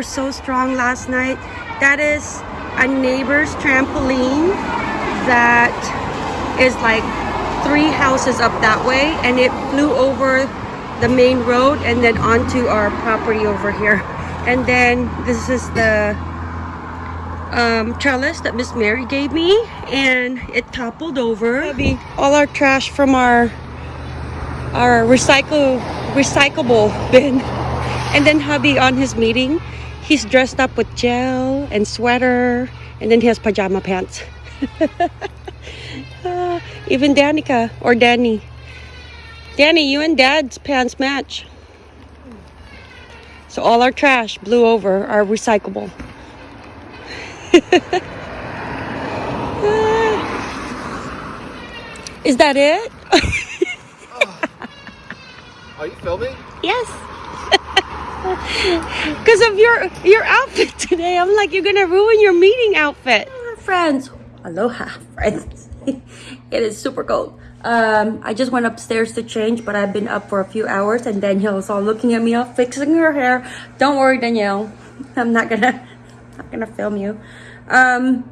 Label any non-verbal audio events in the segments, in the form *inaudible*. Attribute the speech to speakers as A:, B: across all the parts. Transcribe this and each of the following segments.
A: were so strong last night. That is a neighbor's trampoline that is like three houses up that way and it flew over the main road and then onto our property over here. *laughs* And then this is the um, trellis that Miss Mary gave me and it toppled over. All our trash from our our recycle recyclable *laughs* bin. And then hubby on his meeting, he's dressed up with gel and sweater and then he has pajama pants. uh, *laughs* even Danica or Danny. Danny, you and dad's pants match. So all our trash blew over our recyclable. *laughs* Is that it? *laughs*
B: Are you filming?
A: Yes. *laughs* Because of your your outfit today. I'm like, you're gonna ruin your meeting outfit. Friends. Aloha, friends. *laughs* it is super cold. Um, I just went upstairs to change, but I've been up for a few hours and Danielle's all looking at me all fixing her hair. Don't worry, Danielle. *laughs* I'm not gonna not gonna film you. Um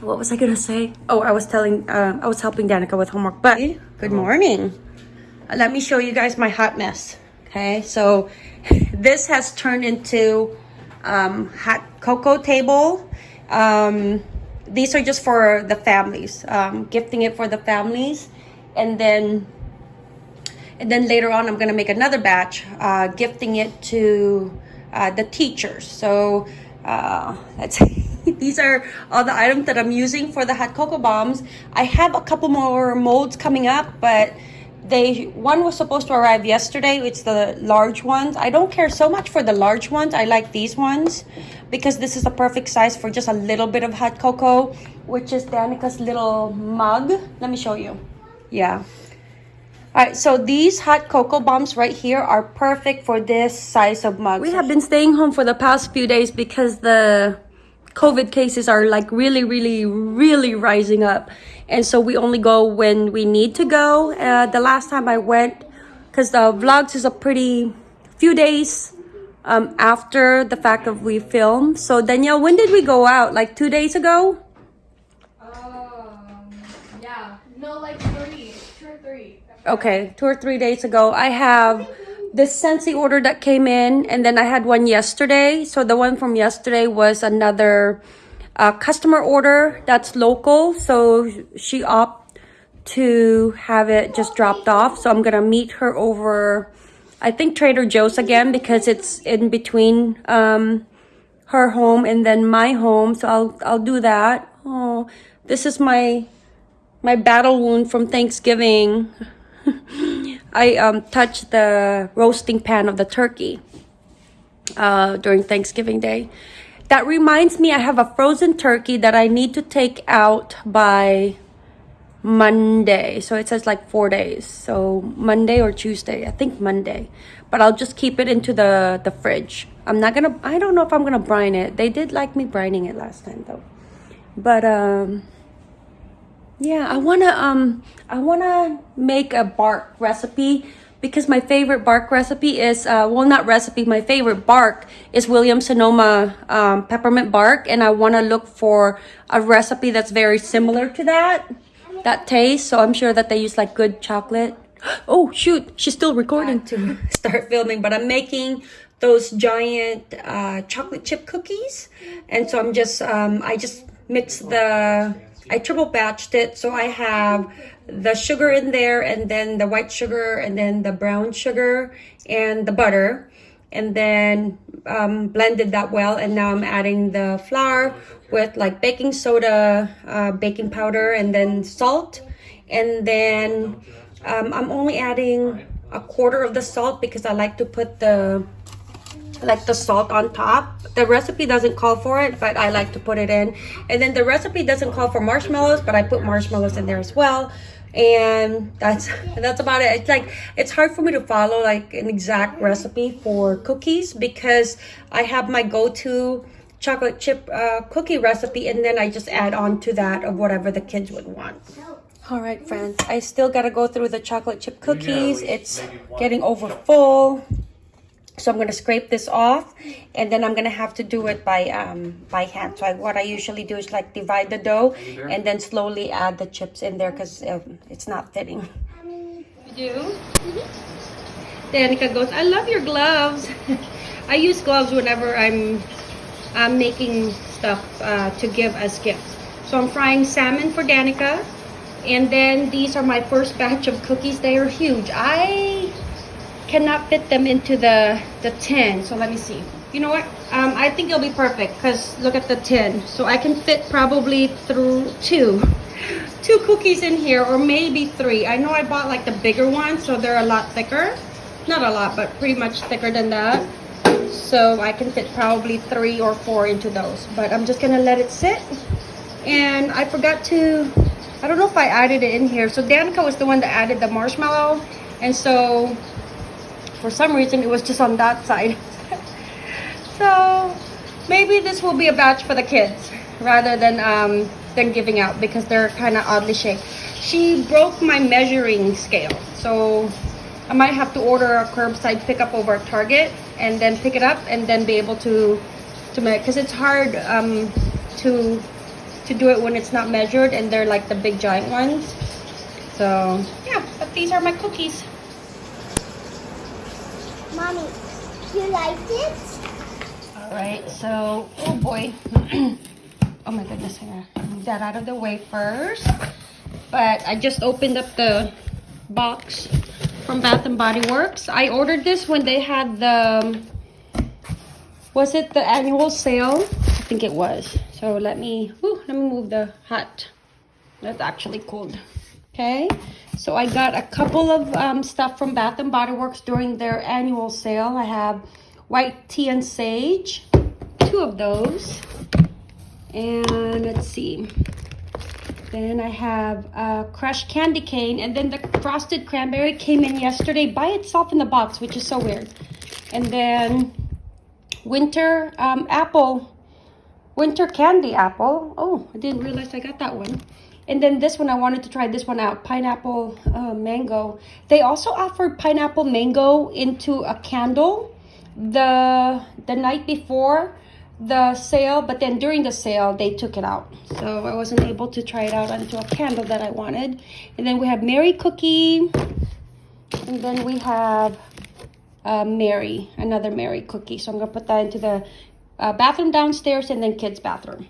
A: what was I gonna say? Oh, I was telling uh, I was helping Danica with homework, but good morning. Let me show you guys my hot mess. Okay, so *laughs* this has turned into um, hot cocoa table. Um, these are just for the families, um, gifting it for the families, and then and then later on I'm gonna make another batch, uh, gifting it to uh, the teachers. So uh, that's *laughs* these are all the items that I'm using for the hot cocoa bombs. I have a couple more molds coming up, but they one was supposed to arrive yesterday it's the large ones. I don't care so much for the large ones i like these ones because this is the perfect size for just a little bit of hot cocoa which is danica's little mug. Let me show you. Yeah. All right so these hot cocoa bombs right here are perfect for this size of mug. We have been staying home for the past few days because the COVID cases are like really, really, really rising up. And so we only go when we need to go. Uh, the last time I went, because the vlogs is a pretty few days um, after the fact of we filmed. So Danielle, when did we go out? Like two days ago?
C: Um, yeah. No, like three. Two or three.
A: Okay, two or three days ago. I have this Scentsy order that came in and then I had one yesterday. So the one from yesterday was another uh, customer order that's local. So she opted to have it just dropped off. So I'm going to meet her over, I think Trader Joe's again because it's in between um, her home and then my home. So I'll, I'll do that. Oh, this is my, my battle wound from Thanksgiving. *laughs* I um, touched the roasting pan of the turkey uh, during Thanksgiving Day. That reminds me, I have a frozen turkey that I need to take out by Monday. So it says like four days. So Monday or Tuesday, I think Monday. But I'll just keep it into the, the fridge. I'm not gonna, I don't know if I'm gonna brine it. They did like me brining it last time though. But, um, yeah, I wanna um I wanna make a bark recipe because my favorite bark recipe is uh well not recipe my favorite bark is William Sonoma um, peppermint bark and I want to look for a recipe that's very similar to that that taste so I'm sure that they use like good chocolate. *gasps* Oh shoot she's still recording. To *laughs* start filming but I'm making those giant uh, chocolate chip cookies and so I'm just um, I just mix the I triple batched it. So I have the sugar in there and then the white sugar and then the brown sugar and the butter and then um, blended that well. And now I'm adding the flour with like baking soda, uh, baking powder, and then salt. And then um, I'm only adding a quarter of the salt because I like to put the like the salt on top. The recipe doesn't call for it but i like to put it in. And then the recipe doesn't call for marshmallows but i put marshmallows in there as well. And that's that's about it. It's like it's hard for me to follow like an exact recipe for cookies because i have my go-to chocolate chip uh, cookie recipe and then i just add on to that of whatever the kids would want. All right friends. I still got to go through the chocolate chip cookies. it's getting over full So I'm gonna scrape this off, and then I'm gonna have to do it by um by hand. So I, what I usually do is like divide the dough, and then slowly add the chips in there because um, it's not fitting. You do? Danica goes, I love your gloves. *laughs* I use gloves whenever I'm I'm making stuff uh, to give as gifts. So I'm frying salmon for Danica. And then these are my first *laughs* batch of cookies. They are huge. I cannot fit them into the, the tin. So let me see. You know what? Um, I think it'll be perfect because look at the tin. So I can fit probably through two. Two cookies in here or maybe three. I know I bought like the bigger ones so they're a lot thicker. Not a lot, but pretty much thicker than that so I can fit probably three or four into those but I'm just gonna let it sit and I forgot to I don't know if I added it in here so Danica was the one that added the marshmallow and so for some reason it was just on that side *laughs* so maybe this will be a batch for the kids rather than um than giving out because they're kind of oddly shaped she broke my measuring scale so I might have to order a curbside pickup over at Target and then pick it up and then be able to to make because it's hard um, to to do it when it's not measured and they're like the big giant ones. So yeah, but these are my cookies.
B: Mommy, you like it?
A: All right, so oh boy, *clears throat* oh my goodness, I move that out of the way first. But I just opened up the box from Bath and Body Works. I ordered this when they had the, um, was it the annual sale? I think it was. So let me, whew, let me move the hat. That's actually cold. Okay, so I got a couple of um, stuff from Bath and Body Works during their annual sale. I have white tea and sage, two of those. And let's see, then I have uh, crushed candy cane. And then the frosted cranberry came in yesterday by itself in the box, which is so weird. And then winter um, apple, winter candy apple. Oh, I didn't realize I got that one. And then this one, I wanted to try this one out, pineapple uh, mango. They also offered pineapple mango into a candle the the night before the sale, but then during the sale, they took it out. So I wasn't able to try it out into a candle that I wanted. And then we have Merry Cookie. And then we have uh, Merry, another Merry Cookie. So I'm going to put that into the uh, bathroom downstairs and then kids' bathroom.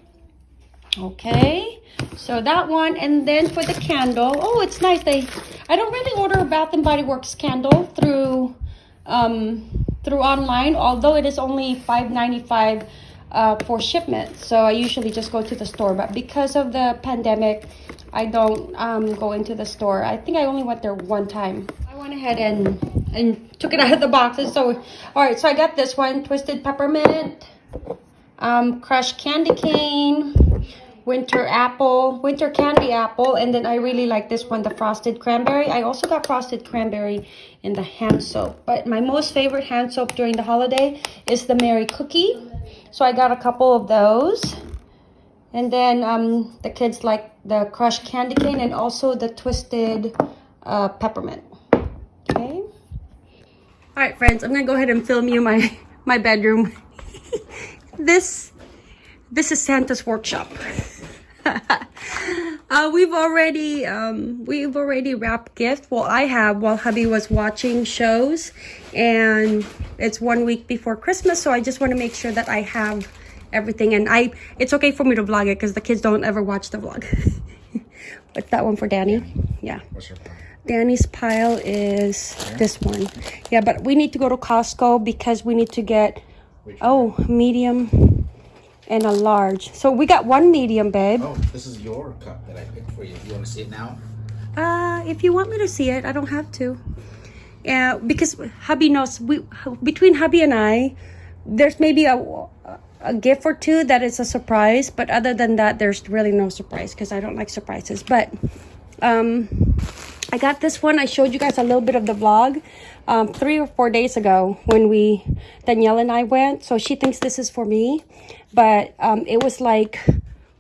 A: Okay, so that one. And then for the candle, oh, it's nice. They, I don't really order a Bath and Body Works candle through, um, through online, although it is only $5.95 uh, for shipment. So I usually just go to the store. But because of the pandemic, I don't um, go into the store. I think I only went there one time. I went ahead and, and took it *laughs* out of the boxes. So, all right, so I got this one, Twisted Peppermint, um, Crushed Candy Cane, winter apple winter candy apple and then i really like this one the frosted cranberry i also got frosted cranberry in the hand soap but my most favorite hand soap during the holiday is the merry cookie so I got a couple of those. And then um, the kids like the crushed candy cane and also the twisted uh, peppermint. Okay. All right, friends, I'm gonna go ahead and film you my *laughs* my bedroom. *laughs* this this is Santa's workshop. *laughs* uh, we've already um, we've already wrapped gift. Well, I have while hubby was watching shows, and it's one week before Christmas, so I just want to make sure that I have everything. And I, it's okay for me to vlog it because the kids don't ever watch the vlog. *laughs* What's that one for Danny? Yeah.
D: What's your plan?
A: Danny's pile is this one. Yeah, but we need to go to Costco because we need to get, oh, medium and a large. So we got one medium, babe.
D: Oh, this is your cup that I picked for you. You want to see it now?
A: Uh, if you want me to see it, I don't have to. Yeah, because hubby knows we between hubby and I, there's maybe a a gift or two that is a surprise, but other than that, there's really no surprise because I don't like surprises. But um, I got this one. I showed you guys a little bit of the vlog um, three or four days ago when we Danielle and I went. So she thinks this is for me, but um, it was like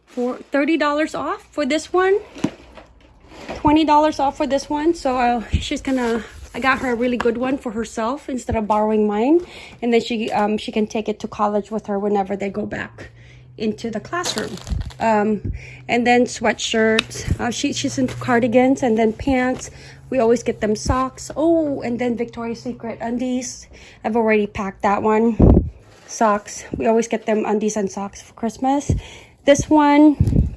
A: for thirty dollars off for this one. $20 off for this one so uh, she's gonna I got her a really good one for herself instead of borrowing mine, and then she um she can take it to college with her whenever they go back into the classroom. Um, and then sweatshirts. Uh, she she's into cardigans and then pants. We always get them socks. Oh, and then Victoria's Secret undies. I've already packed that one. Socks. We always get them undies and socks for Christmas. This one,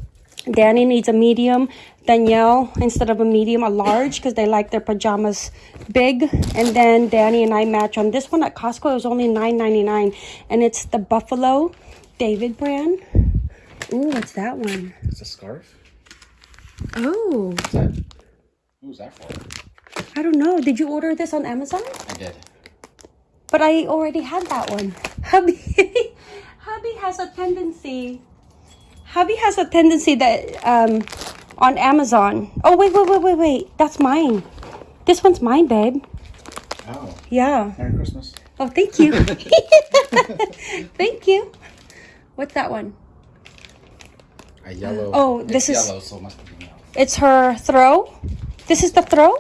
A: Danny needs a medium. Danielle, instead of a medium, a large because they like their pajamas big. And then Danny and I match on this one at Costco. It was only $9.99. And it's the Buffalo David brand. Ooh, what's that one?
D: It's a scarf.
A: Oh,
D: What's that? Who's that for?
A: I don't know. Did you order this on Amazon?
D: I did.
A: But I already had that one. *laughs* Hubby, hubby has a tendency. Hubby has a tendency that um, on Amazon. Oh wait, wait, wait, wait, wait. That's mine. This one's mine, babe.
D: Oh,
A: Yeah.
D: Merry Christmas.
A: Oh, thank you. *laughs* thank you. What's that one?
D: A yellow.
A: Oh, this is-
D: yellow, so it must be yellow.
A: It's her throw. This is the throw,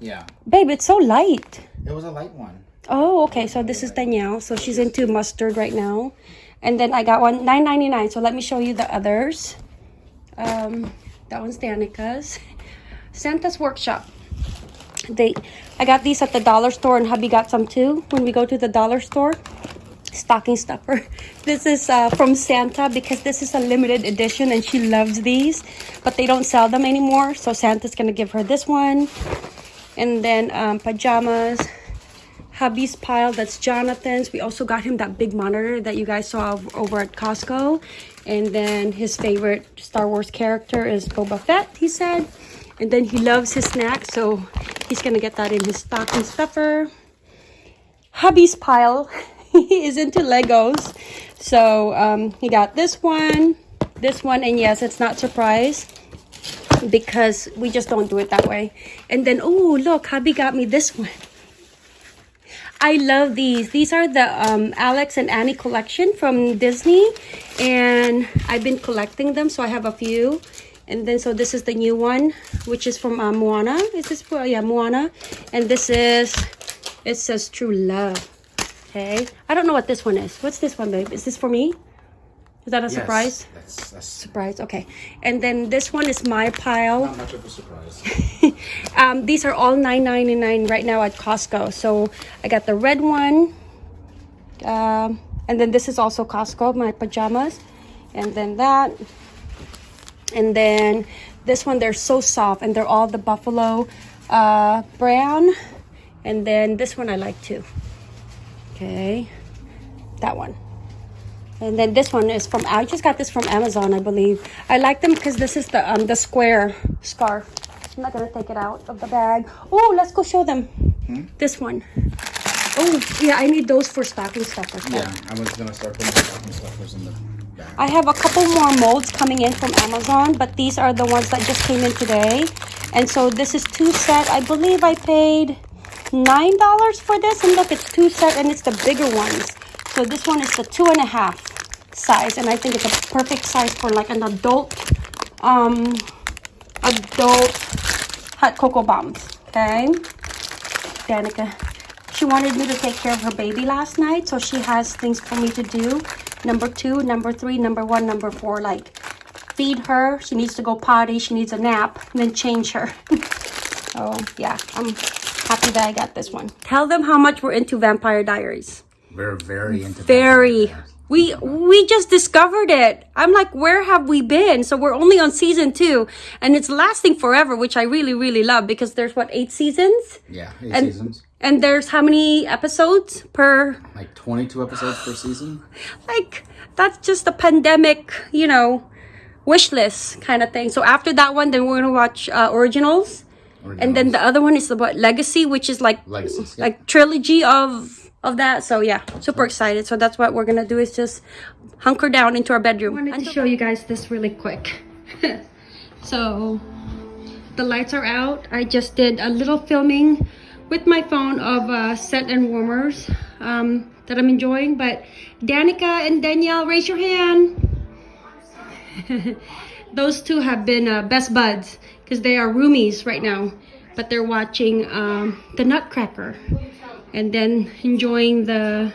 D: Yeah,
A: babe. It's so light.
D: it was a light one.
A: Oh, okay. So this is Danielle. So she's into mustard right now. And then I got one nine ninety nine. So let me show you the others. Um, that one's Danica's. Santa's Workshop. They, I got these at the dollar store, and hubby got some too. When we go to the dollar store, stocking stuffer. *laughs* This is uh, from Santa because this is a limited edition, and she loves these, but they don't sell them anymore. So Santa's gonna give her this one, and then um, pajamas hubby's pile that's jonathan's. We also got him that big monitor that you guys saw over at costco. And then his favorite star wars character is boba fett he said. And then he loves his snacks so he's gonna get that in his stocking stuffer. Hubby's pile *laughs* he is into legos. So um, he got this one this one and yes it's not surprise because we just don't do it that way. And then oh look hubby got me this one I love these. These are the um, Alex and Ani collection from Disney, and I've been collecting them, so I have a few. And then, so this is the new one, which is from uh, Moana. Is this for yeah Moana? And this is it says True Love. Okay, I don't know what this one is. What's this one, babe? Is this for me? Is that a
D: Yes,
A: surprise?
D: That's that's
A: Surprise. Okay, and then this one is my pile.
D: not much of a surprise. *laughs*
A: um, these are all $9.99 right now at Costco. So I got the red one. Um, and then this is also Costco, my pajamas. And then that. And then this one, they're so soft and they're all the Buffalo uh, brown. And then this one I like too. Okay. That one. And then this one is from I just got this from Amazon, I believe. I like them because this is the um the square scarf. I'm not gonna take it out of the bag. Oh, let's go show them. This one. Oh, yeah, I need those for stocking stuffers.
D: yeah, I was gonna start putting the stocking stuffers in the bag.
A: I have a couple more molds coming in from Amazon, but these are the ones that just came in today. And so this is two set. I believe I paid nine dollars for this. And look, it's two set and it's the bigger ones. So this one is the two and a half size, and I think it's a perfect size for like an adult, um, adult hot cocoa bombs. Okay, Danica. She wanted me to take care of her baby last night, so she has things for me to do. Number two, number three, number one, number four. Like, feed her. She needs to go potty. She needs a nap, and then change her. *laughs* so, yeah, I'm happy that I got this one. Tell them how much we're into Vampire Diaries.
D: We're very into
A: Very. We we just discovered it. I'm like, where have we been? So we're only on season two, and it's lasting forever, which I really really love because there's what eight seasons,
D: Yeah, eight
A: And-
D: seasons.
A: and there's how many episodes per?
D: Like 22 episodes per season.
A: Like that's just a pandemic, you know, wish list kind of thing. So after that one, then we're gonna watch uh, originals, and then the other one is about legacy, which is like
D: Legacies, yeah.
A: like trilogy of of that. So yeah, super excited. So that's what we're gonna do is just hunker down into our bedroom. I wanted to show you guys this really quick. *laughs* so the lights are out. I just did a little filming with my phone of uh, Scentsy warmers um, that I'm enjoying. But Danica and Danielle, raise your hand. *laughs* Those two have been uh, best buds because they are roomies right now. but they're watching um, the Nutcracker, and then enjoying the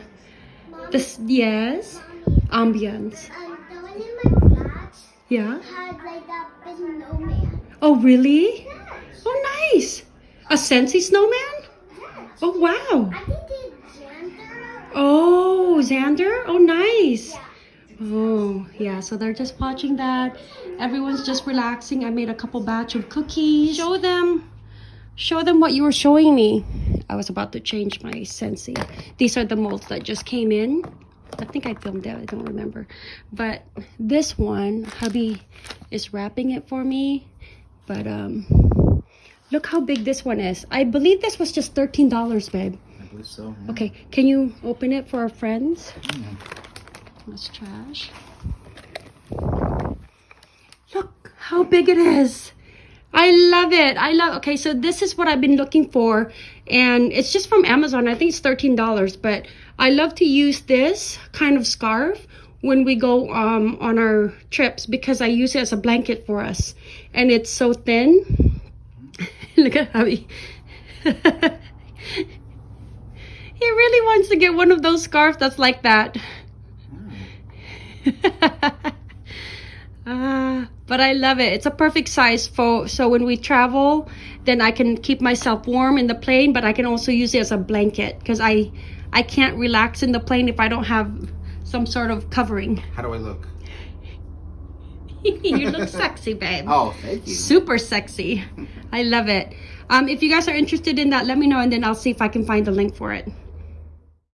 A: the s- yes ambience.
B: Um, the one in my flat
A: Yeah.
B: had like that big snowman.
A: Oh really?
B: Yes.
A: Oh nice. A Scentsy snowman?
B: Yes.
A: Oh wow.
B: I think it's Xander.
A: Oh Xander. Oh nice. Oh yeah. So they're just watching that. Everyone's just relaxing. I made a couple batch of cookies. Show them. Show them what you were showing me. I was about to change my Scentsy. These are the molds that just came in. I think I filmed it. I don't remember. But this one, hubby is wrapping it for me. But um, look how big this one is. I believe this was just $13, babe.
D: I believe so. yeah.
A: Okay, can you open it for our friends? That's trash. Look how big it is. I love it. I love Okay, so this is what I've been looking for and it's just from Amazon. I think it's $13, but I love to use this kind of scarf when we go um, on our trips because I use it as a blanket for us. And it's so thin. *laughs* Look at how *laughs* he really wants to get one of those scarves that's like that. Ah, *laughs* but I love it. It's a perfect size for so when we travel, then I can keep myself warm in the plane, but I can also use it as a blanket because I I can't relax in the plane if I don't have some sort of covering.
D: How do I look? *laughs*
A: you look sexy, babe.
D: Oh, thank you.
A: Super sexy. I love it. Um, if you guys are interested in that, let me know and then I'll see if I can find the link for it.